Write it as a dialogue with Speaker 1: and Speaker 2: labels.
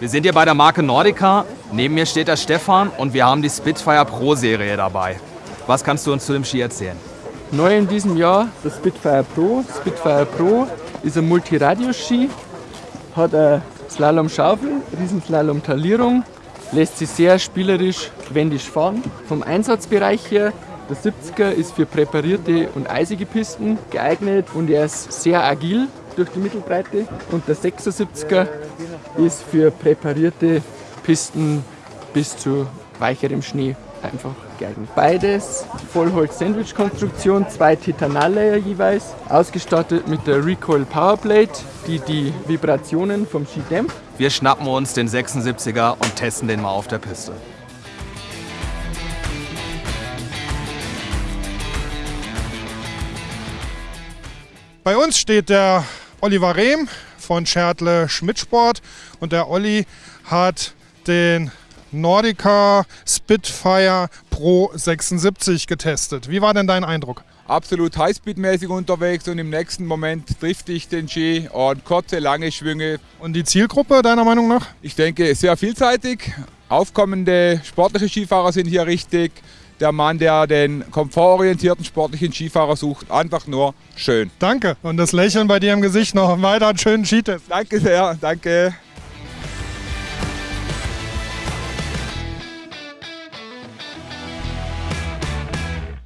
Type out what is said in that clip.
Speaker 1: Wir sind hier bei der Marke Nordica. Neben mir steht der Stefan und wir haben die Spitfire Pro Serie dabei. Was kannst du uns zu dem Ski erzählen?
Speaker 2: Neu in diesem Jahr der Spitfire Pro. Spitfire Pro ist ein Multiradius-Ski, hat eine Slalom-Schaufel, Riesenslalom-Talierung, lässt sich sehr spielerisch, wendig fahren. Vom Einsatzbereich her, der 70er ist für präparierte und eisige Pisten geeignet und er ist sehr agil durch die Mittelbreite und der 76er ist für präparierte Pisten bis zu weicherem Schnee einfach geeignet. Beides Vollholz-Sandwich-Konstruktion, zwei Titanalleier jeweils, ausgestattet mit der Recoil Powerplate, die die Vibrationen vom Ski dämpft.
Speaker 1: Wir schnappen uns den 76er und testen den mal auf der Piste.
Speaker 3: Bei uns steht der Oliver Rehm von Schertle Schmidtsport und der Olli hat den Nordica Spitfire Pro 76 getestet. Wie war denn dein Eindruck?
Speaker 4: Absolut highspeedmäßig unterwegs und im nächsten Moment trifft ich den Ski und kurze, lange Schwünge.
Speaker 3: Und die Zielgruppe deiner Meinung nach?
Speaker 4: Ich denke sehr vielseitig. Aufkommende sportliche Skifahrer sind hier richtig. Der Mann, der den komfortorientierten sportlichen Skifahrer sucht, einfach nur schön.
Speaker 3: Danke. Und das Lächeln bei dir im Gesicht noch weiter einen schönen Skitest.
Speaker 4: Danke sehr, danke.